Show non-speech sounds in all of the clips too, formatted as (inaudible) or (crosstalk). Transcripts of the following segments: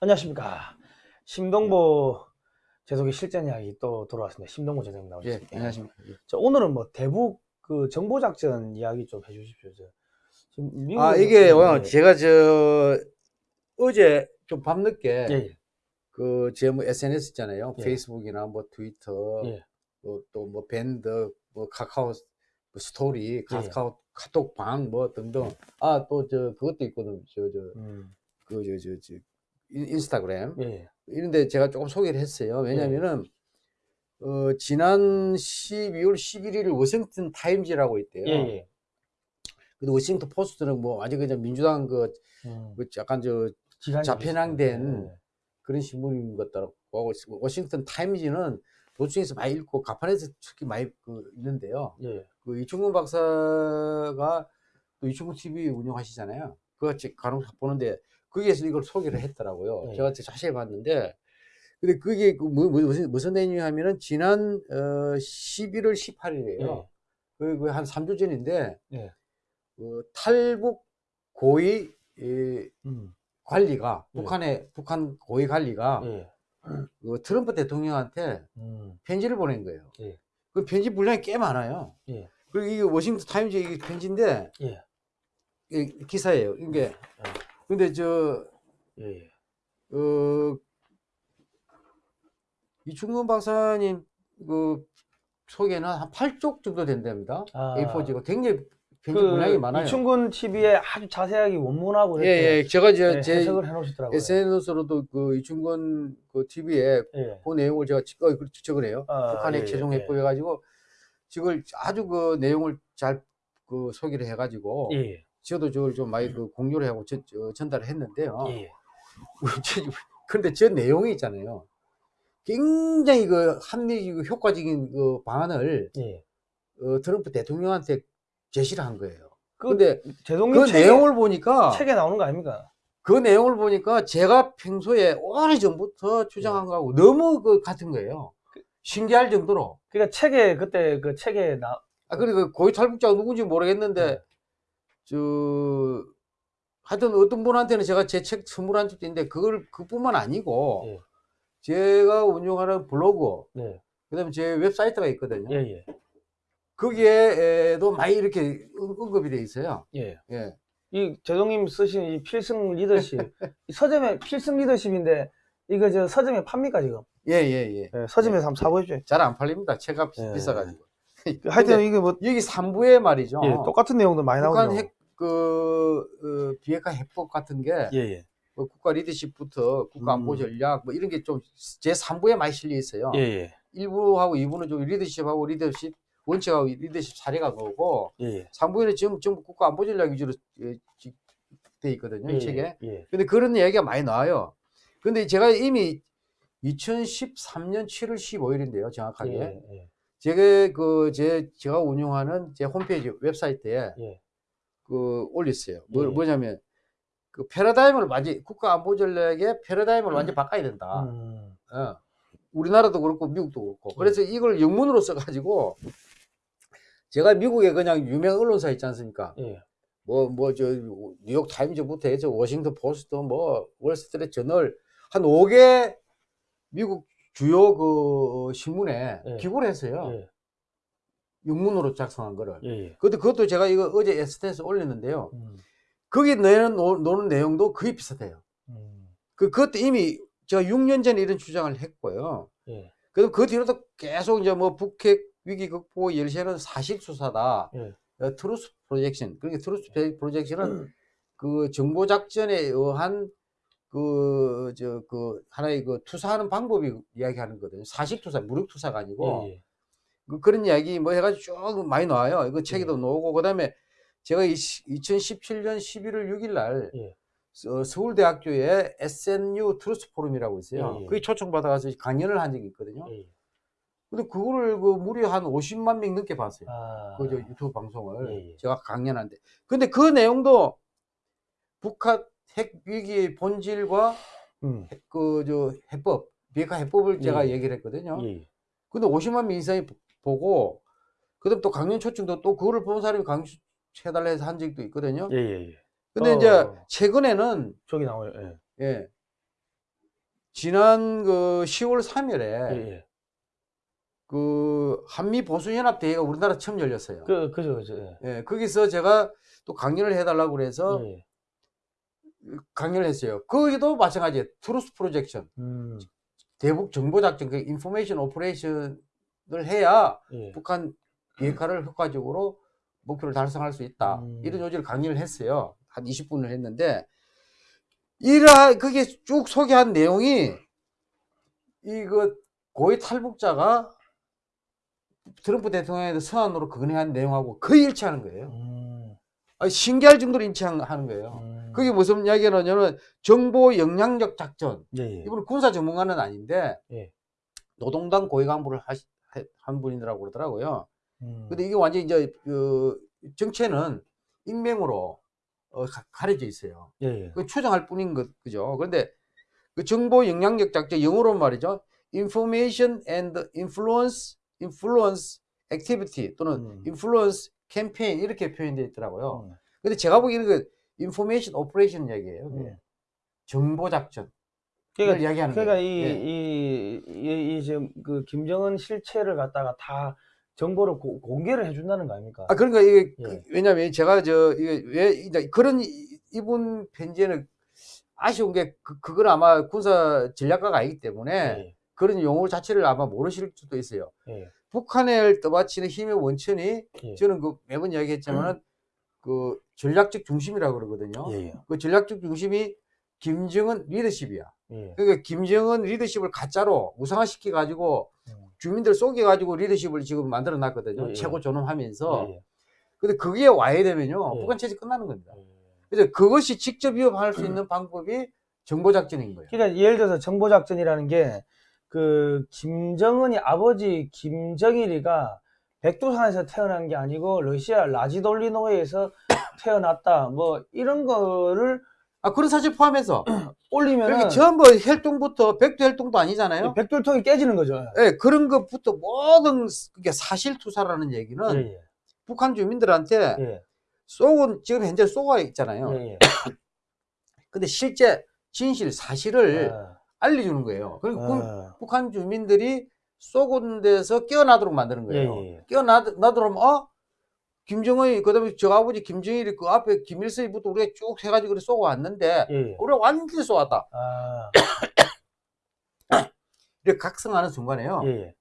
안녕하십니까. 심동보 제독의 실전 이야기 또 돌아왔습니다. 심동보 예, 나오셨습니다. 안녕하십니까. 예. 자, 오늘은 뭐 대북 그 정보 작전 이야기 좀 해주십시오. 저 지금 미국 아, 이게 요 제가 저 어제 좀 밤늦게 예, 예, 그제 뭐 SNS 있잖아요. 예. 페이스북이나 뭐 트위터, 예. 또뭐 밴드, 뭐 카카오 뭐 스토리, 예. 카카오 카톡 방 뭐 등등. 아, 또 저 그것도 있거든. 저저 음, 그 저 저 저 인스타그램. 예, 예. 이런데 제가 조금 소개를 했어요. 왜냐면은 어 지난 12월 11일 워싱턴 타임즈라고 있대요. 예, 예. 근데 워싱턴 포스트는 뭐 아직 그냥 민주당 그, 음, 그 약간 저 좌편향된 있어요. 그런 신문인 것 같더라고. 워싱턴 타임즈는 도중에서 많이 읽고 가판에서 특히 많이 그 있는데요. 예, 예. 그 이충근 박사가 또 이충근 TV 운영하시잖아요. 그거 제 간혹 보는데 거기에서 이걸 소개를 했더라고요. 네. 제가 자세히 봤는데 근데 그게 그 뭐, 뭐, 무슨 무슨 내용이냐면은 지난 어 11월 18일이에요. 예, 그한 3주 전인데 예. 그 탈북 고위 이 음, 관리가 예. 북한의 북한 고위 관리가 예. 그 트럼프 대통령한테 음, 편지를 보낸 거예요. 예. 그 편지 분량이 꽤 많아요. 예. 그리고 이게 워싱턴 타임즈 이게 편지인데 예. 이 기사예요. 이게 근데 저 예, 예. 어, 이충근 박사님 그 소개는 한 8쪽 정도 된답니다. 아, A4지가 굉장히 편지 분량이 많아요. 이충근 TV에 아주 자세하게 원문하고 예, 예. 제가 저, 예, 제 해석을 해놓으시더라고요. SNS로도 그 이충근 그 TV에 예. 그 내용을 제가 지- 어, 적으네요. 아, 북한의 예, 최종 예, 해법 해가지고 지금 아주 그 내용을 잘 그 소개를 해가지고 예, 예. 저도 저걸 좀 많이 그 공유를 하고 전, 저- 전달을 했는데요. 예, 예. 그런데 (laughs) 저 내용이 있잖아요. 굉장히 그 합리적 효과적인 그 방안을 예. 어, 트럼프 대통령한테 제시를 한 거예요. 그 제동님 그 책에, 내용을 보니까 책에 나오는 거 아닙니까? 그 내용을 보니까 제가 평소에 오래 전부터 주장한 거하고 너무 그 같은 거예요. 신기할 정도로. 그러니까 책에 그때 그 책에 나 아, 그리고 고위 탈북자가 누군지 모르겠는데, 네. 저, 하여튼 어떤 분한테는 제가 제 책 선물한 적도 있는데, 그걸, 그뿐만 아니고, 예. 제가 운영하는 블로그, 네. 그 다음에 제 웹사이트가 있거든요. 예, 예. 거기에도 많이 이렇게 응- 언급이 돼 있어요. 예. 예. 이 제동님 쓰신 이 필승 리더십 이 서점에 (laughs) 필승 리더십인데 이거 저 서점에 팝니까 지금? 예, 예, 예. 예, 서점에서 한번 사보십시오. 잘 안 팔립니다. 책값 예. 비싸가지고. 하여튼 이게 뭐 여기 3부에 말이죠. 예, 똑같은 내용도 많이 북한 나오죠. 핵, 그, 어, 비핵화 해법 같은 게, 예, 예. 뭐 국가 리더십부터 국가 안보 음. 전략, 뭐 이런 게 좀 제 3부에 많이 실려 있어요. 예, 예. 1부하고 2부는 좀 리더십하고 리더십, 원칙하고 리더십 사례가 나오고, 예, 예. 3부에는 지금 전부 국가 안보 전략 위주로 예, 지- 돼 있거든요, 예, 이 책에. 예. 근데 그런 이야기가 많이 나와요. 근데 제가 이미 2013년 7월 15일인데요, 정확하게. 예, 예. 제가 그, 제, 제가 운영하는 제 홈페이지 웹사이트에 예. 그 올렸어요. 뭐, 예. 뭐냐면, 그 패러다임을 완전, 국가 안보 전략의 패러다임을 완전 바꿔야 된다. 음. 어. 우리나라도 그렇고 미국도 그렇고. 그래서 이걸 영문으로 써가지고 제가 미국에 그냥 유명 언론사 있지 않습니까? 예. 뭐, 뭐, 저, 뉴욕 타임즈부터 해서 워싱턴 포스트, 뭐, 월스트리트 저널 한 5개 미국 주요 그 신문에 예. 기고를 했어요. 예. 영문으로 작성한 거를. 예, 예. 그것도, 그것도 제가 이거 어제 SNS에 올렸는데요. 음. 거기 내는, 노- 노는 내용도 거의 비슷해요. 음. 그, 그것도 이미 제가 6년 전에 이런 주장을 했고요. 예. 그럼 그 뒤로도 계속 이제 뭐 북핵 위기 극복 열쇠는 사실 투사다. 예. 어, truth projection. 그러니까 truth projection은 그 정보 작전에 의한 그 저 그 하나의 그 투사하는 방법이 이야기하는 거거든요. 사실 투사, 무력 투사가 아니고 예, 예. 그 그런 이야기 뭐 해가지고 쭉 많이 나와요. 이거 책에도 예. 나오고 그다음에 제가 이 2017년 11월 6일 날 예. 서- 서울대학교에 SNU 트루스 포럼이라고 있어요. 예, 예. 거기 초청받아가서 강연을 한 적이 있거든요. 예, 예. 근데 그거를 그 무려 한 50만 명 넘게 봤어요. 아. 그저 유튜브 방송을. 제가 강연한데. 근데 그 내용도 북한 핵 위기의 본질과 음. 그저 해법, 비핵화 해법을 제가 예. 얘기를 했거든요. 근데 50만 명 이상이 보- 보고 그다음 또 강연 초청도 또 그거를 본 사람이 강연 해달라 해서 한 적도 있거든요. 예, 예, 예. 근데 어. 이제 최근에는 저기 나와요. 예. 예. 지난 그 10월 3일에 예, 예. 그 한미 보수 연합 대회가 우리나라 처음 열렸어요. 그 그죠 그죠. 예. 예, 거기서 제가 또 강연을 해달라고 그래서 예. 강연을 했어요. 거기도 마찬가지예요. truth projection, 음. 대북 정보 작전, 그 information operation 을 해야 예. 북한 비핵화를 효과적으로 목표를 달성할 수 있다. 음. 이런 요지를 강연을 했어요. 한 20분을 했는데 이라 그게 쭉 소개한 내용이 이거 고위 탈북자가 트럼프 대통령의 서한으로 건의한 내용하고 거의 일치하는 거예요. 음. 아, 신기할 정도로 일치하는 거예요. 음. 그게 무슨 이야기냐면 정보 영향력 작전. 예, 예. 이분은 군사 전문가는 아닌데 예. 노동당 고위 간부를 하시, 한 분이라고 그러더라고요. 음. 근데 이게 완전히 이제 그 정체는 익명으로 어, 가, 가려져 있어요. 예, 예. 그 추정할 뿐인 것 그죠. 그런데 그 정보 영향력 작전 영어로 말이죠. information and influence influence activity 또는 음. influence campaign 이렇게 표현되어 있더라고요. 음. 근데 제가 보기에는 그 information operation. 그게. 음. 정보 작전. 그러니까, 이야기하는 그러니까 거예요. 이, 예. 이, 이, 이, 지금 그 김정은 실체를 갖다가 다 정보를 고- 공개를 해준다는 거 아닙니까? 아 그러니까 이게 예. 그- 왜냐면 제가 저 이게 왜 이제 그런 이- 이분 편지에는 아쉬운 게 그, 그건 아마 군사 전략가가 아니기 때문에 예, 그런 용어 자체를 아마 모르실 수도 있어요. 예, 북한을 떠받치는 힘의 원천이 예. 저는 그 매번 이야기했지만은 그 전략적 중심이라고 그러거든요. 예, 예. 그 전략적 중심이 김정은 리더십이야. 예. 그러니까 김정은 리더십을 가짜로 우상화시켜 가지고 음. 주민들 속여 가지고 리더십을 지금 만들어 놨거든요. 예, 예. 최고 존엄하면서. 예, 근데 그게 와야 되면요. 예. 북한 체제 끝나는 겁니다. 예. 그래서 그것이 직접 위협할 수 있는 방법이 정보 작전인 거예요. 그러니까 예를 들어서 정보 작전이라는 게 그 김정은이 아버지 김정일이가 백두산에서 태어난 게 아니고 러시아 라지돌리노에서 (coughs) 태어났다 뭐 이런 거를 아, 그런 사실 포함해서. (clears throat) 올리면은 그러니까 전부 혈통부터 백두 혈통도 아니잖아요. 백돌통이 깨지는 거죠. 예, 그런 것부터 모든 그게 사실 투사라는 얘기는 예, 북한 주민들한테 예, 쏘고 지금 현재 쏘가 있잖아요. 예, 예. (clears throat) 근데 실제 진실 사실을 아, 알려주는 거예요. 그리고 그 아, 북한 주민들이 쏘은 데서 깨어나도록 만드는 예, 거예요. 예, 예. 깨어나도록 어 김정은이 그다음에 저 아버지 김정일이 그 앞에 김일성이부터 우리가 쭉 해가지고 그래 쏘고 왔는데 예, 예. 우리가 완전히 쏘았다. 아, (coughs) 이렇게 각성하는 순간에요. 예, 예.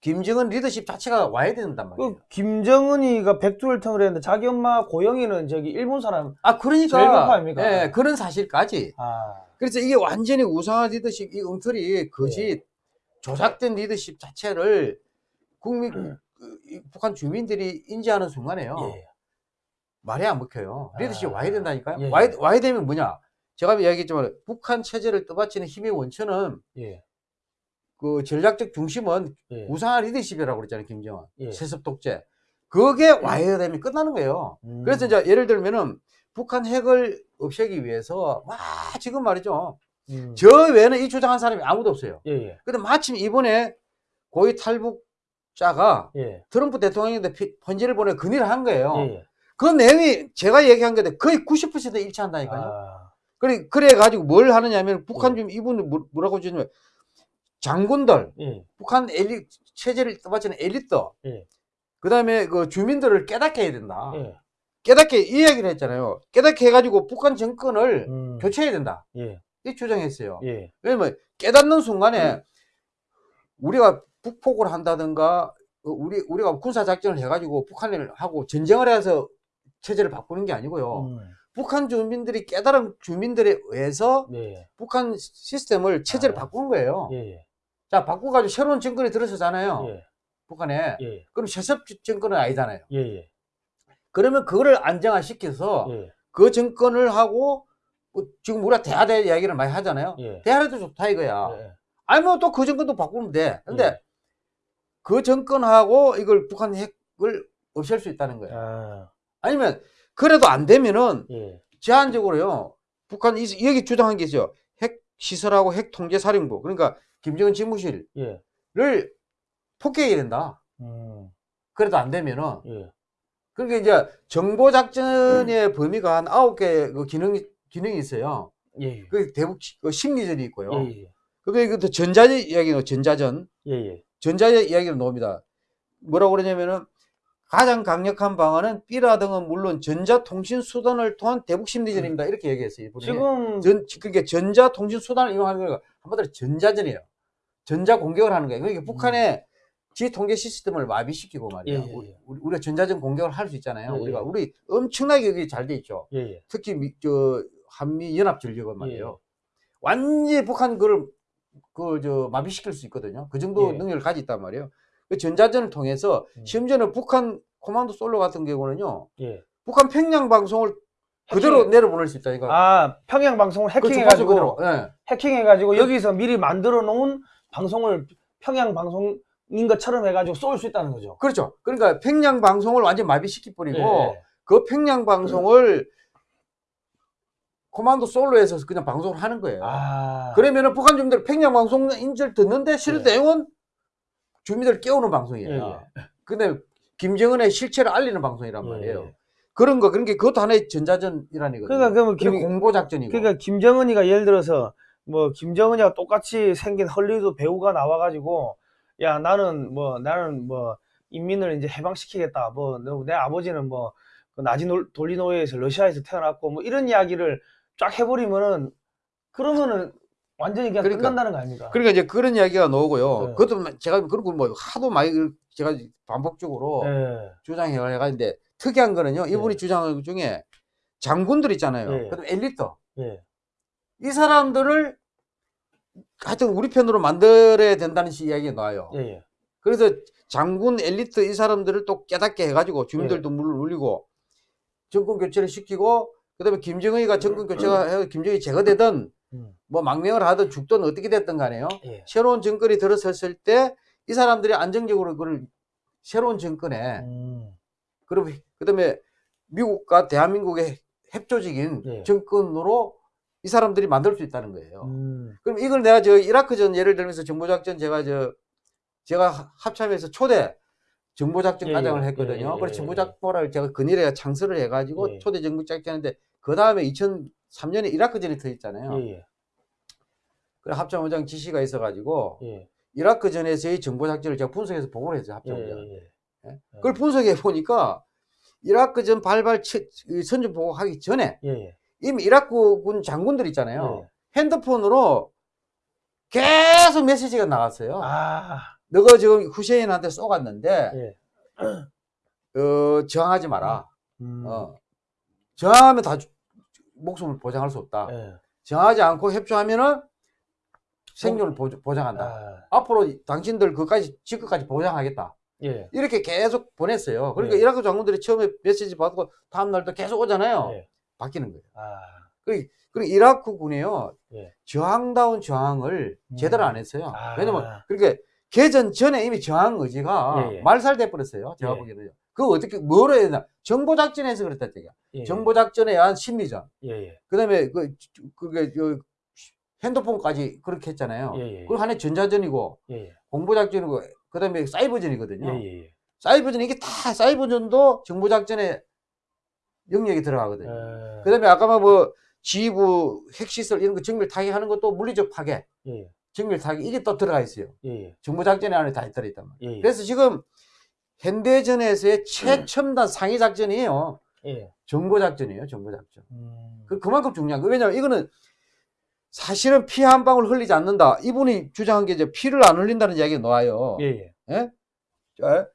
김정은 리더십 자체가 와야 된단 말이에요. 그 김정은이가 백두혈통을 했는데 자기 엄마 고영이는 저기 일본 사람 아 그러니까 아닙니까? 예, 그런 사실까지. 아, 그래서 이게 완전히 우상화 리더십 이 엉터리 거짓 예. 조작된 리더십 자체를 국민 (coughs) 그, 이 북한 주민들이 인지하는 순간에요. 예. 말이 안 먹혀요. 리더십 아, 와야 된다니까요. 예, 와야, 예. 와야 되면 뭐냐? 제가 이야기했지만 북한 체제를 떠받치는 힘의 원천은 예, 그 전략적 중심은 예. 우상화 리더십이라고 그랬잖아요, 김정은. 예. 세습 독재. 그게 와야 되면 끝나는 거예요. 음. 그래서 이제 예를 들면은 북한 핵을 없애기 위해서 막 지금 말이죠. 음. 저 외에는 이 주장한 사람이 아무도 없어요. 예, 예, 근데 마침 이번에 고위 탈북 자가 예, 트럼프 대통령한테 피- 편지를 보내 건의를 한 거예요. 예, 예. 그 내용이 제가 얘기한 건데 거의 90% 일치한다니까요. 아, 그래, 그래 가지고 뭘 하느냐면 북한 예. 좀 이분은 뭐- 뭐라고 주냐면 장군들, 예, 북한 엘리, 체제를 떠받치는 엘리트, 예. 그 다음에 그 주민들을 깨닫게 해야 된다. 예, 깨닫게, 이 이야기를 했잖아요. 깨닫게 해가지고 북한 정권을 음. 교체해야 된다. 예, 이 주장했어요. 예, 왜냐면 깨닫는 순간에 우리가 북폭을 한다든가 어, 우리 우리가 군사 작전을 해가지고 북한을 하고 전쟁을 해서 체제를 바꾸는 게 아니고요. 음. 북한 주민들이 깨달은 주민들에 의해서 예, 북한 시스템을 체제를 아. 바꾸는 거예요. 예, 예, 자 바꿔가지고 새로운 정권이 들어서잖아요. 예, 북한에 예, 그럼 세습 정권은 아니잖아요. 예, 예, 그러면 그거를 안정화시켜서 예, 그 정권을 하고 뭐 지금 우리가 대하대 이야기를 많이 하잖아요. 예, 대하대도 좋다 이거야. 예, 아니면 또 그 정권도 바꾸면 돼. 근데 예. 그 정권하고 이걸 북한 핵을 없앨 수 있다는 거예요. 아, 아니면 그래도 안 되면은 예, 제한적으로요. 북한 이 여기 주장한 게 있어요. 핵 시설하고 핵 통제 사령부. 그러니까 김정은 집무실을 예, 폭격해야 된다. 음, 그래도 안 되면은 예, 그러니까 이제 정보 작전의 범위가 한 아홉 개 그 기능 기능이 있어요. 예, 예. 그 대북 심리전이 있고요. 예, 예. 그게 그 전자전 이야기는 전자전, 예, 예. 전자전 이야기를 나옵니다. 뭐라고 그러냐면은 가장 강력한 방안은 삐라 등은 물론 전자통신 수단을 통한 대북 심리전입니다. 이렇게 얘기했어요. 이분이. 지금 전, 그러니까 전자통신 수단을 이용하는 거가 한마디로 전자전이에요. 전자 공격을 하는 거예요. 그러니까 북한의 지 통제 시스템을 마비시키고 말이에요. 예, 예, 우리- 예. 우리, 우리가 전자전 공격을 할 수 있잖아요. 예, 우리가 예. 우리 엄청나게 여기 잘 돼 있죠. 예, 예. 특히 미, 저 한미 연합 전력은 예. 말이에요. 완전히 북한 그걸 그 저 마비시킬 수 있거든요. 그 정도 예. 능력을 가지고 있단 말이에요. 그 전자전을 통해서 음. 심지어는 북한 코만도 솔로 같은 경우는요. 예. 북한 평양 방송을 그대로 해킹. 내려보낼 수 있다니까. 아 평양 방송을 그 주파수 해킹해가지고. 예. 해킹해가지고 여기서 미리 만들어 놓은 방송을 평양 방송 인 것처럼 해가지고 쏠 수 있다는 거죠. 그렇죠. 그러니까 평양 방송을 완전 마비시켜 버리고 예, 그 평양 방송을 코만도 솔로에서 그냥 방송을 하는 거예요. 아 그러면은 북한 주민들 평양 방송 인줄 듣는데 실은 예. 내용은 주민들을 깨우는 예, 방송이에요. 근데 김정은의 실체를 알리는 방송이란 예, 말이에요. 예. 그런 거, 그런 게 그것도 하나의 전자전이라는 거거든요. 그러니까 그러면 김 공보 작전이고. 그러니까 김정은이가 예를 들어서 뭐 김정은이와 똑같이 생긴 헐리우드 배우가 나와가지고 야 나는 뭐 나는 뭐 인민을 이제 해방시키겠다 뭐 내 아버지는 뭐그 나지 놀- 돌리노예에서 러시아에서 태어났고 뭐 이런 이야기를 쫙 해버리면은 그러면은 완전히 그냥 그러니까. 끝난다는 거 아닙니까? 그러니까 이제 그런 이야기가 나오고요. 네. 그것도 제가 그런 거뭐 하도 많이 제가 반복적으로 예. 주장해 가는데 특이한 거는요. 이분이 네. 주장하는 것 중에 장군들 있잖아요. 네. 그다음 엘리트. 예. 이 사람들을 하여튼 우리 편으로 만들어야 된다는 식 이야기가 나와요. 예. 예. 그래서 장군 엘리트 이 사람들을 또 깨닫게 해가지고 주민들도 물을 울리고 정권 교체를 시키고 그다음에 김정은이가 정권 교체가 해서 김정은이 제거되든 음. 뭐 망명을 하든 죽든 어떻게 됐든 간에요. 예. 새로운 정권이 들어섰을 때 이 사람들이 안정적으로 그걸 새로운 정권에 음. 그럼 그다음에 미국과 대한민국의 협조적인 예. 정권으로 이 사람들이 만들 수 있다는 거예요. 음. 그럼 이걸 내가 저 이라크전 예를 들면서 정보작전 제가 저 제가 하- 합참에서 초대 정보작전 예, 과장을 예, 했거든요. 예, 예, 그래서 예, 정보작보를 제가 근일에 창설을 해가지고 예. 초대 정보작전 했는데 그 다음에 2003년에 이라크전이 터졌잖아요. 그래 합참원장 지시가 있어가지고 예. 이라크전에서의 정보작전을 제가 분석해서 보고를 했어요. 예. 그걸 분석해 보니까 이라크전 발발 선전 보고하기 전에. 이미 이라크군 장군들 있잖아요. 예. 핸드폰으로 계속 메시지가 나갔어요. 아. 너가 지금 후세인한테 쏘갔는데 예. 어, 저항하지 마라. 음. 어. 저항하면 다 주- 목숨을 보장할 수 없다. 예. 저항하지 않고 협조하면은 생존을 보조- 보장한다. 아. 앞으로 당신들 그까지 지금까지 보장하겠다. 예. 이렇게 계속 보냈어요. 그러니까 예. 이라크 장군들이 처음에 메시지 받고 다음 날도 계속 오잖아요. 예. 바뀌는 거예요. 아. 그리고 그리고 이라크 군이요 예. 저항다운 저항을 음. 제대로 안 했어요. 아. 왜냐면 그러니까 개전 전에 이미 저항 의지가 예, 예. 말살돼 버렸어요. 제가 예. 보기에는요. 그거 어떻게 뭐로 해야 되나? 정보 작전에서 그랬다 얘기야. 예. 정보 작전에 의한 심리전. 예. 예. 그다음에 그 그게 그 핸드폰까지 그렇게 했잖아요. 예. 예. 그거 하나의 전자전이고 예. 예. 공보 작전이고 그다음에 사이버전이거든요. 예. 예. 예. 사이버전 이게 다 사이버전도 정보 작전에 영역이 들어가거든요. 예. 그다음에 아까 뭐 지휘부 핵시설 이런 거 정밀 타격하는 것도 물리적 파괴, 예. 정밀 타격 이게 또 들어가 있어요. 예. 정보 작전 안에 다 들어 있단 말이에요. 예. 예. 그래서 지금 현대전에서의 최첨단 상위 작전이에요. 예. 정보 작전이에요. 정보 작전. 음. 그 그만큼 중요한 거. 왜냐면 이거는 사실은 피 한 방울 흘리지 않는다. 이분이 주장한 게 이제 피를 안 흘린다는 이야기가 나와요. 예. 예. 예? 자,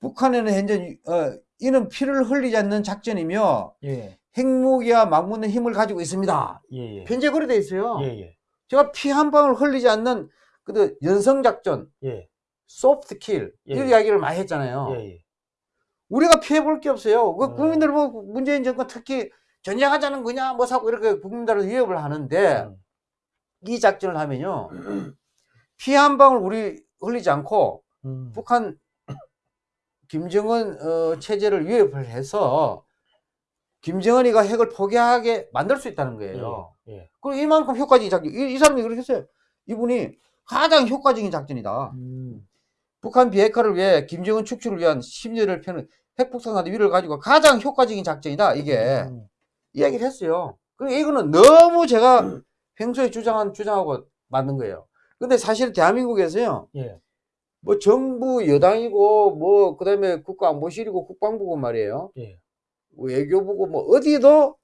북한에는 현재 어, 이는 피를 흘리지 않는 작전이며 예. 핵무기와 맞붙는 힘을 가지고 있습니다. 예. 예. 현재 그래 돼 있어요. 예. 예. 제가 피 한 방울 흘리지 않는 그 연성 작전, 예. 소프트 킬 예. 이런 이야기를 많이 했잖아요. 예. 예. 우리가 피해 볼 게 없어요. 그 어. 국민들 뭐 문재인 정권 특히 전쟁하자는 거냐 뭐 사고 이렇게 국민들을 위협을 하는데 음. 이 작전을 하면요 피 한 방울 우리 흘리지 않고 음. 북한 김정은 어, 체제를 위협을 해서 김정은이가 핵을 포기하게 만들 수 있다는 거예요. 예. 그리고 이만큼 효과적인 작전. 이, 이 사람이 그렇게 했어요. 이분이 가장 효과적인 작전이다. 음. 북한 비핵화를 위해 김정은 축출을 위한 심리를 펴는 핵폭탄과 위를 가지고 가장 효과적인 작전이다. 이게 음. 이야기를 했어요. 그리고 이거는 너무 제가 평소에 주장한 주장하고 맞는 거예요. 근데 사실 대한민국에서요. 예. 뭐 정부 여당이고 뭐 그다음에 국가안보실이고 국방부고 말이에요. 예. 외교부고 뭐 어디도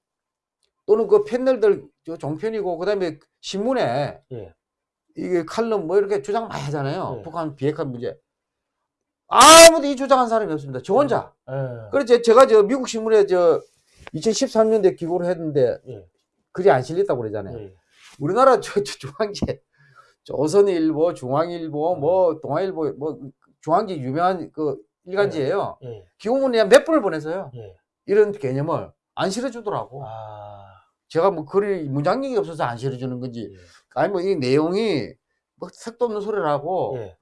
또는 그 패널들 저 종편이고 그다음에 신문에 예. 이게 칼럼 뭐 이렇게 주장 많이 하잖아요. 예. 북한 비핵화 문제. 아무도 이 주장한 사람이 없습니다. 저 혼자. 예. 그래서 제가 저 미국 신문에 저 2013년도에 기고를 했는데 예. 글이 안 실렸다고 그러잖아요. 예. 우리나라 저, 저 중앙제 조선일보, 중앙일보, 뭐 동아일보, 뭐 중앙지 유명한 그 일간지예요. 예. 기고문에 몇 번을 보내서요. 예. 이런 개념을 안 실어주더라고. 아. 제가 뭐 글이 문장력이 없어서 안 실어주는 건지, 예. 아니 뭐 이 내용이 뭐 색도 없는 소리라고 예.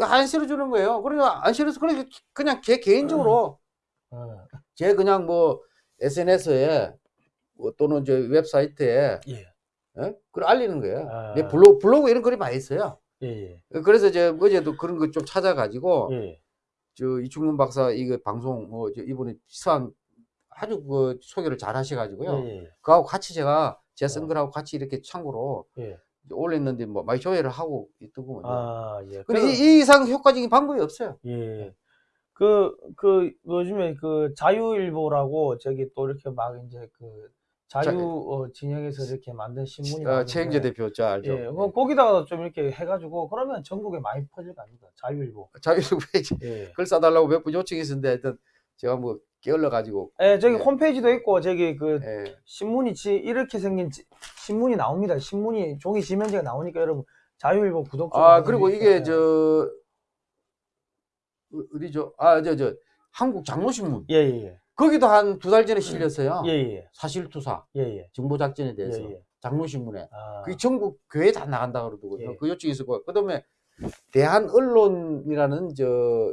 안 실어주는 거예요. 그러니까 안 실어서 그냥 그냥 개 개인적으로 어. 제 그냥 뭐 SNS에 뭐 또는 저 웹사이트에 예. 예? 그걸 알리는 거예요. 아. 내 블로그 블로그 이런 글이 많이 있어요. 예. 그래서 제 어제도 그런 거 좀 찾아가지고 예. 저 이충문 박사 이거 방송 뭐저 이분이 시사한 아주 그 소개를 잘 하셔가지고요. 예. 그하고 같이 제가 제쓴 어. 같이 이렇게 참고로 예. 올렸는데 뭐 많이 조회를 하고 있더군요. 아, 예. 근데 그래서- 이, 이 이상 효과적인 방법이 없어요. 예. 그, 그, 요즘에 그 자유일보라고 저기 또 이렇게 막 이제 그 자유 어, 진영에서 이렇게 만든 신문이 어, 많은데, 최영재 대표 저 알죠? 예, 뭐 거기다가 좀 이렇게 해가지고 그러면 전국에 많이 퍼질 거 아닙니까? 자유일보. 자유일보에 예. 글 써달라고 몇 분 요청이 있었는데 하여튼 제가 뭐 게을러 가지고 예, 저기 예. 홈페이지도 있고 저기 그 예. 신문이 지, 이렇게 생긴 지- 신문이 나옵니다. 신문이 종이 지면제가 나오니까 여러분 자유일보 구독 좀아 그리고. 이게 저 어- 어디죠? 아저저 한국 장로신문 예, 예, 예. 거기도 한 두 달 전에 실렸어요. 예, 예. 사실투사 예, 예. 정보작전에 예, 대해서 예. 장로신문에 아, 그게 전국 교회 다 나간다 그러더군요. 예. 그 요청이 있었고 그다음에 대한 언론이라는 저그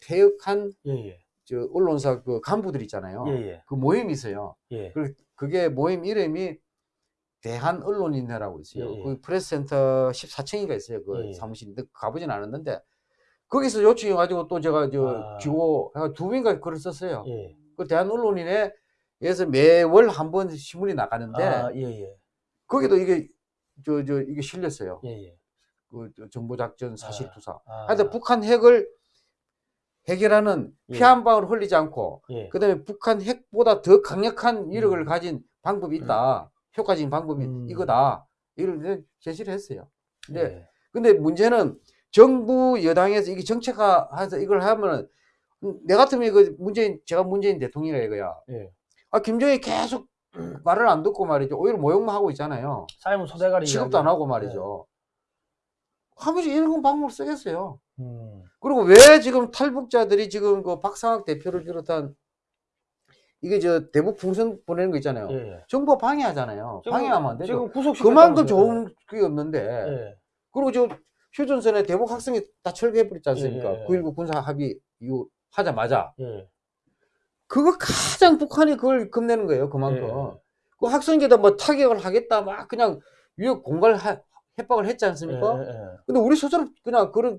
퇴역한 예, 예. 저 언론사 그 간부들 있잖아요. 예, 예. 그 모임이 있어요. 예. 그 그게 모임 이름이 대한 언론인회라고 있어요. 예, 예. 그 프레스센터 14층인가 있어요. 그 예, 예. 사무실인데 가보진 않았는데 거기서 요청해 가지고 또 제가 저 아. 해가 두 번인가 글을 썼어요. 예. 그 대한 언론인회 에서 매월 한 번 신문이 나가는데 아. 거기도 이게 저 저 이게 실렸어요. 그 정보작전 사실투사. 아, 하여튼 북한 핵을 해결하는 예. 피한 방울 흘리지 않고 예. 그다음에 북한 핵보다 더 강력한 위력을 음. 가진 방법이 있다. 효과적인 방법이 음. 이거다. 이걸 제시를 했어요. 근데 예. 근데 문제는 정부 여당에서 이게 정책화해서 이걸 하면은 내 같으면 이거 문재인 제가 문재인 대통령이라 이거야. 예. 아 김정일 계속 (clears throat) 말을 안 듣고 말이죠. 오히려 모욕만 하고 있잖아요. 삶은 소대가리 취급도 안. 하고 말이죠. 하면서 이런 방법을 쓰겠어요. 음. 그리고 왜 지금 탈북자들이 지금 그 박상학 대표를 비롯한 이게 저 대북 풍선 보내는 거 있잖아요. 예, 예. 정부 방해하잖아요. 지금- 방해하면 안 되죠. 지금 구속 그만큼 좋은 게 없는데. 예. 그리고 저 휴전선에 대북 학생이 다 철거해버렸지 않습니까? 예, 예, 예. 9.19 군사 합의 이후 하자마자. 예. 그거 가장 북한이 그걸 겁내는 거예요. 그만큼. 예. 그 학생들다 뭐 타격을 하겠다 막 그냥 위협 공갈 하- 협박을 했지 않습니까? 예, 예, 예. 근데 우리 스스로 그냥 그런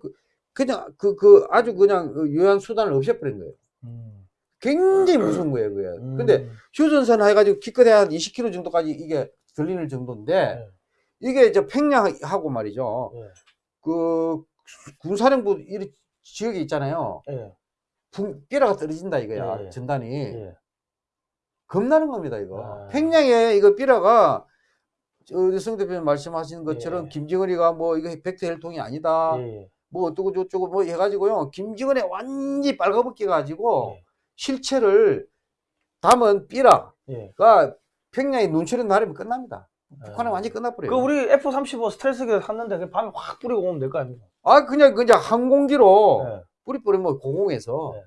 그- 그냥 그 그 아주 그냥 그 유효한 수단을 없애버린 거예요. 음. 굉장히 무서운 거예요, 그게. 음. 근데 휴전선 해가지고 기껏해 한 20km 정도까지 이게 들리는 정도인데 예. 이게 이제 평양하고 말이죠. 예. 그 군사령부 이 지역이 있잖아요. 예. 붕 삐라가 떨어진다 이거야. 예, 예. 전단이 예. 겁나는 겁니다 이거. 아. 평양에 이거 삐라가 저성 대표님 말씀하신 것처럼 예. 김정은이가 뭐 이거 백대 헬통이 아니다. 예. 뭐 어쩌고 저쩌고 뭐 해가지고요. 김정은에 완전히 빨가벗겨 가지고 예. 실체를 담은 삐라가 예. 평양에 눈치는 나르면 끝납니다. 북한은 예. 완전히 끝나버려요. 그 우리 F-35 스텔스기를 샀는데 그 밤에 확 뿌리고 오면 될 거 아닙니까? 아 그냥 그냥 항공기로 예. 뿌리 뿌리면 공공에서 네.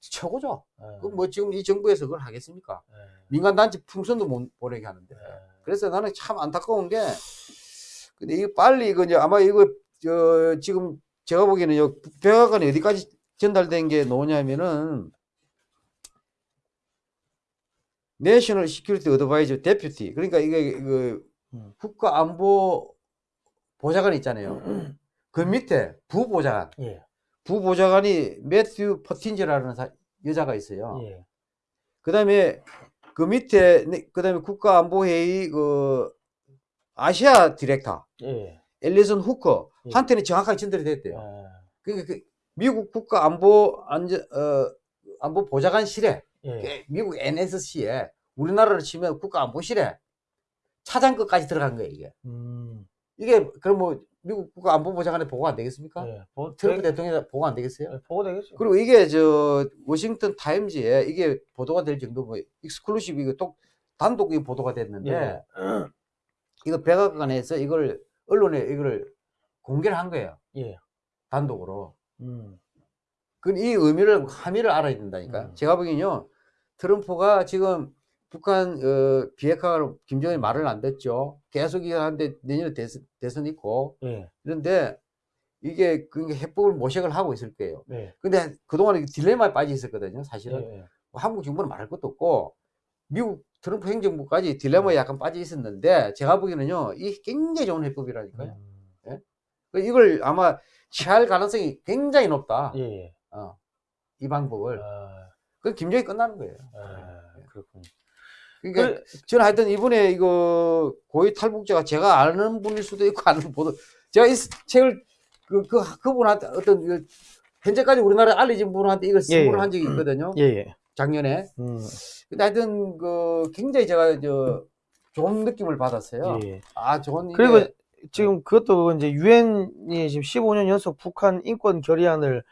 최고죠. 예. 그뭐 지금 이 정부에서 그걸 하겠습니까? 예. 민간 단체 풍선도 못 보내게 하는데. 예. 그래서 나는 참 안타까운 게 근데 이거 빨리 이거 이제 아마 이거 저 지금 제가 보기에는 요 백악관에 어디까지 전달된 게 나오냐면은 National Security Advisor Deputy 그러니까 이게 그 음. 국가안보 보좌관 있잖아요. (clears throat) 그 밑에 부보좌관 예. 부보좌관이 매튜 포틴저라는 사- 여자가 있어요. 예. 그 다음에 그 밑에 네, 그다음에 국가안보회의 그 아시아 디렉터 예. 엘리슨 후커 예. 한테는 정확하게 전달이 됐대요. 아, 그러니까 그 미국 국가 안보 안전 어 안보 보좌관실에 예. 미국 NSC에 우리나라로 치면 국가 안보실에 차장급까지 들어간 거예요 이게. 음. 이게 그럼 뭐 미국 국가 안보 보좌관에 보고 안 되겠습니까? 예. 보, 트럼프 되, 대통령에 보고 안 되겠어요? 예, 보고 되겠죠. 그리고 이게 저 워싱턴 타임즈에 이게 보도가 될 정도 뭐 exclusive 이거 또 단독 이 보도가 됐는데 예. 이거 백악관에서 이걸 언론에 이거를 공개를 한 거예요 예. 단독으로. 음. 그이 의미를 함의를 알아야 된다니까. 음. 제가 보기엔요 트럼프가 지금 북한 어, 비핵화로 김정은이 말을 안 듣죠. 계속 이거 하는데 내년에 대선, 대선 있고 예. 그런데 이게 그 해법을 모색을 하고 있을 거예요. 예. 근데 그동안 딜레마에 빠져 있었거든요. 사실은 예. 뭐 한국 정부는 말할 것도 없고 미국 트럼프 행정부까지 딜레마에 약간 빠져 있었는데 제가 보기에는요 이 굉장히 좋은 해법이라니까요. 음. 그 이걸 아마 취할 가능성이 굉장히 높다. 예. 예. 어, 이 방법을. 아, 그 김정이 끝나는 거예요. 아, 그렇군요. 그러니까 그, 저는 하여튼 이번에 이거 고위 탈북자가 제가 아는 분일 수도 있고 아는 보도 제가 이 책을 그, 그 그분한테 어떤 그 현재까지 우리나라에 알려진 분한테 이걸 예, 선물을 예. 한 적이 있거든요. 예. 예. 작년에. 음. 근데 하여튼 그 굉장히 제가 저 좋은 느낌을 받았어요. 예. 아 좋은 그리고 이게 지금 그것도 이제 유엔이 지금 15년 연속 북한 인권 결의안을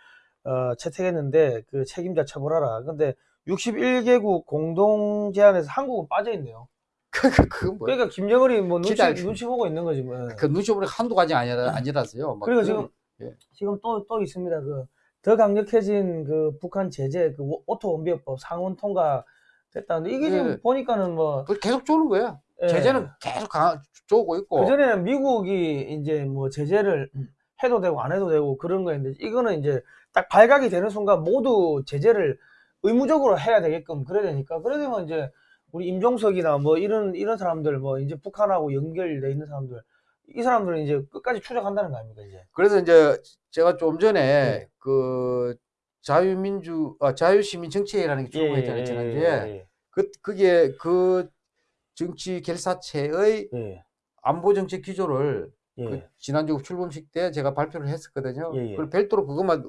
어, 채택했는데 그 책임자 처벌하라. 근데 61개국 공동 제안에서 한국은 빠져 있네요. (laughs) 그, 그, 그, 뭐, 그러니까 김정은이 뭐 눈치. 눈치 보고 있는 거지 뭐. 그 눈치 보니 한두 가지 아니라 아니라서요. 막 그리고 지금 예. 지금 또 또 있습니다. 그 더 강력해진 그 북한 제재 그 오- 오토 웜비어법 상원 통과 됐다는데 이게 지금 예. 보니까는 뭐 그걸 계속 쪼는 거야. 예. 제재는 계속 강, 쪼고 있고. 그 전에는 미국이 이제 뭐 제재를 해도 되고 안 해도 되고 그런 거였는데 이거는 이제 딱 발각이 되는 순간 모두 제재를 의무적으로 해야 되게끔 그래야 되니까 그래 되면 이제 우리 임종석이나 뭐 이런 이런 사람들 뭐 이제 북한하고 연결돼 있는 사람들 이 사람들은 이제 끝까지 추적한다는 거 아닙니까 이제 그래서 이제 제가 좀 전에 네. 그 자유민주 아, 자유시민 정치회라는 게 출범했잖아요 지난주에 그 그게 그 정치 결사체의 예, 안보 정책 기조를 예, 그 지난주 출범식 때 제가 발표를 했었거든요. 예, 예. 그걸 별도로 그것만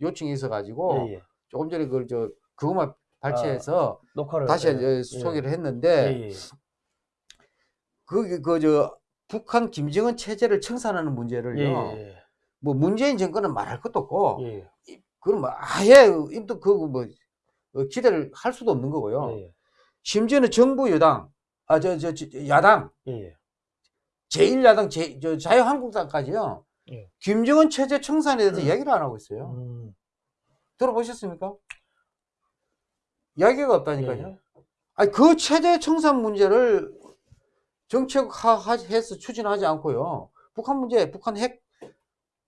요청이 있어 가지고 예, 예. 조금 전에 그걸 저 그것만 발췌해서 녹화를 다시 예, 예. 소개를 예, 했는데 예. 그그저 북한 김정은 체제를 청산하는 문제를요. 예, 뭐 문재인 정권은 말할 것도 없고 예, 그럼 뭐 아예 임도 그뭐 기대를 할 수도 없는 거고요. 예, 심지어는 정부 여당 아 저 저 야당 예, 예. 제1야당 제, 저 자유한국당까지요. 예. 김정은 체제 청산에 대해서 이야기를 안 하고 있어요. 음, 들어보셨습니까? 이야기가 없다니까요. 예. 아니 그 체제 청산 문제를 정책화해서 추진하지 않고요. 북한 문제, 북한 핵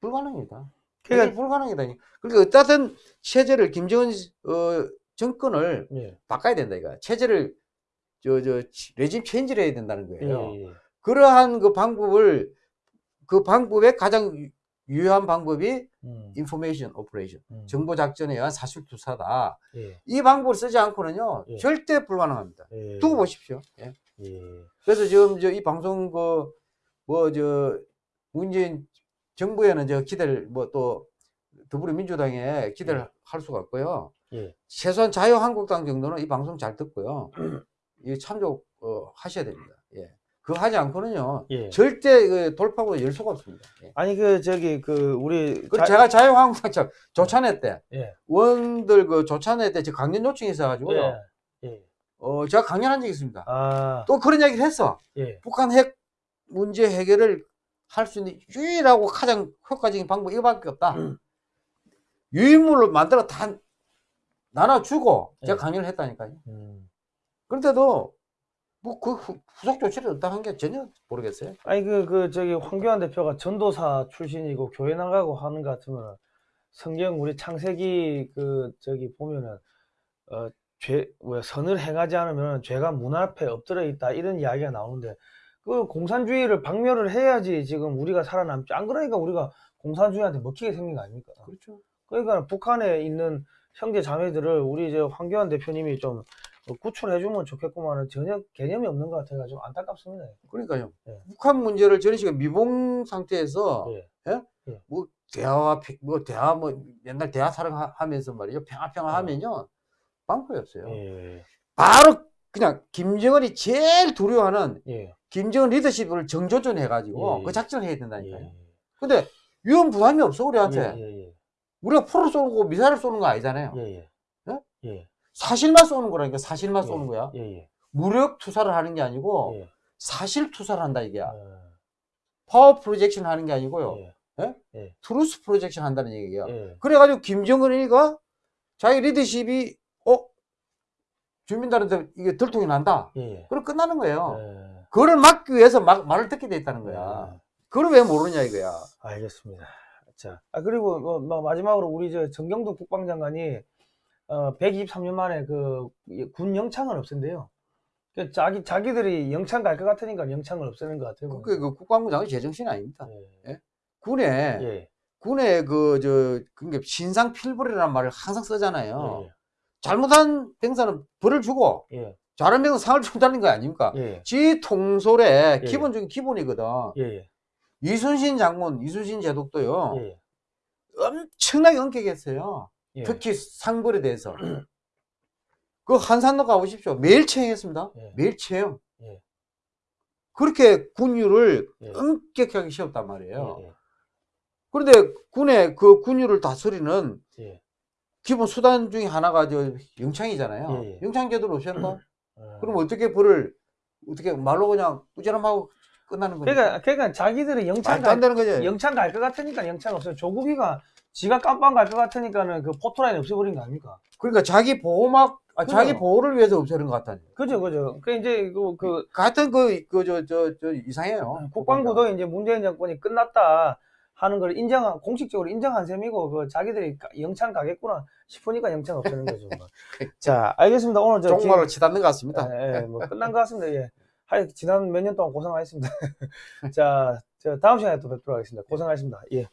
불가능이다. 그러니까 불가능이다. 그러니까 어떠든 체제를 김정은 어, 정권을 예, 바꿔야 된다 이거. 체제를 저 저 regime change를 해야 된다는 예, 거예요. 예. 그러한 그 방법을 그 방법의 가장 유- 유효한 방법이 음, information operation 음, 정보 작전에 의한 사실 투사다. 예, 이 방법을 쓰지 않고는요 예. 절대 불가능합니다. 예. 두고 보십시오. 예. 예. 그래서 지금 저 이 방송 그 뭐 저 문재인 정부에는 저 기대를 뭐 또 더불어민주당에 기대를 예. 할 수가 없고요. 예. 최소한 자유한국당 정도는 이 방송 잘 듣고요. 이 참조 어, 하셔야 됩니다. 예. 그거 하지 않고는요 예. 절대 그 돌파구가 열 수가 없습니다. 예. 아니 그 저기 그 우리 그 자- 제가 자유한국당 저 조찬회 때 예. 원들 그 조찬회 때저 강연 요청이 있어가지고요. 예. 예. 어 제가 강연한 적이 있습니다. 아. 또 그런 얘기를 했어. 예. 북한 핵 문제 해결을 할 수 있는 유일하고 가장 효과적인 방법이 이거밖에 없다. 음. 유인물로 만들어 다 나눠주고 제가 예. 강연을 했다니까요. 음. 그런데도 뭐 그 후속 조치를 어떠한 게 전혀 모르겠어요. 아니 그 그 저기 황교안 대표가 전도사 출신이고 교회 나가고 하는 것 같으면 성경 우리 창세기 그 저기 보면은 어 죄 뭐야 선을 행하지 않으면 죄가 문 앞에 엎드려 있다 이런 이야기가 나오는데 그 공산주의를 박멸을 해야지 지금 우리가 살아남지 안 그러니까 우리가 공산주의한테 먹히게 생긴 거 아닙니까? 그렇죠. 그러니까 북한에 있는 형제 자매들을 우리 저 황교안 대표님이 좀 어, 구출해주면 좋겠구만은 전혀 개념이 없는 것 같아가 좀 안타깝습니다. 그러니까요. 예. 북한 문제를 저런 식으로 미봉 상태에서 예. 뭐 대화와 피- 뭐 대화 뭐 맨날 대화 사랑하면서 말이죠. 평화 평화 어. 하면요. 방법이 없어요. 예. 바로 그냥 김정은이 제일 두려워하는 예. 김정은 리더십을 정조준 해가지고 예. 그 작전을 해야 예. 된다니까요. 근데 위험 부담이 없어 우리한테. 예. 예. 우리가 포를 쏘고 미사일을 쏘는 거 아니잖아요. 예. 예. 예? 예. 사실만 쏘는 거라니까 사실만 예. 쏘는 거야. 예. 예. 무력 투사를 하는 게 아니고 예. 사실 투사를 한다 이게야. 어, power projection 하는 게 아니고요. 예. truth projection 한다는 얘기야. 예. 그래가지고 김정은이가 자기 리더십이 어 주민들한테 이게 들통이 난다. 예. 그럼 끝나는 거예요. 예. 그거를 막기 위해서 막 말을 듣게 돼 있다는 거야. 예. 그걸 왜 모르냐 이거야. 알겠습니다. 자, 아, 그리고 뭐, 뭐 마지막으로 우리 저 정경도 국방장관이 어, 123년 만에 그 군 영창을 없앤대요. 그 자기 자기들이 영창 갈 것 같으니까 영창을 없애는 것 같아요. 그게 그 국방부 장관 제정신 아닙니다. 예. 군에 예. 군에 그저 그게 신상 필벌이라는 말을 항상 쓰잖아요. 예. 잘못한 병사는 벌을 주고 예. 잘한 병사 상을 준다는 거 아닙니까? 예. 지 통솔의 예. 기본적인 기본이거든. 예. 예. 이순신 장군, 이순신 제독도요. 예. 엄청나게 엄격했어요. 예. 특히 상벌에 대해서. (clears throat) 그 한산도 가보십시오. 매일 채용했습니다. 예. 매일 채용. 예. 그렇게 군율을 예. 엄격하게 세웠단 말이에요. 예. 그런데 군의 그 군율을 다스리는 예. 기본 수단 중에 하나가 저 영창이잖아요. 예, 예. 영창 제도를? (clears throat) 어. 그럼 어떻게 벌을 어떻게 말로 그냥 꾸지람하고 끝나는 거니까? 그러니까 그러니까 자기들이 영창 갈. 영창 갈 것 같으니까 영창 없어요. 조국이가 지가 깜빵 갈 것 같으니까는 그 포토라인 없애버린 거 아닙니까? 그러니까 자기 보호막, 아, 자기. 보호를 위해서 없애는 것 같다니. 그죠, 그죠. 그 이제 그, 그 같은 그, 그, 저, 저, 저, 이상해요. 국방부도 이제 문재인 정권이 끝났다 하는 걸 인정한 공식적으로 인정한 셈이고 그 자기들이 가- 영창 가겠구나 싶으니까 영창 없애는 거죠. 뭐. (laughs) 자, 알겠습니다. 오늘 저 정말로 치닫는 것 같습니다. 예, 예, 뭐 끝난 것 같습니다. 예. 하여 지난 몇 년 동안 고생하셨습니다. (laughs) 자, 저 다음 시간에 또 뵙도록 하겠습니다. 고생하셨습니다. 예.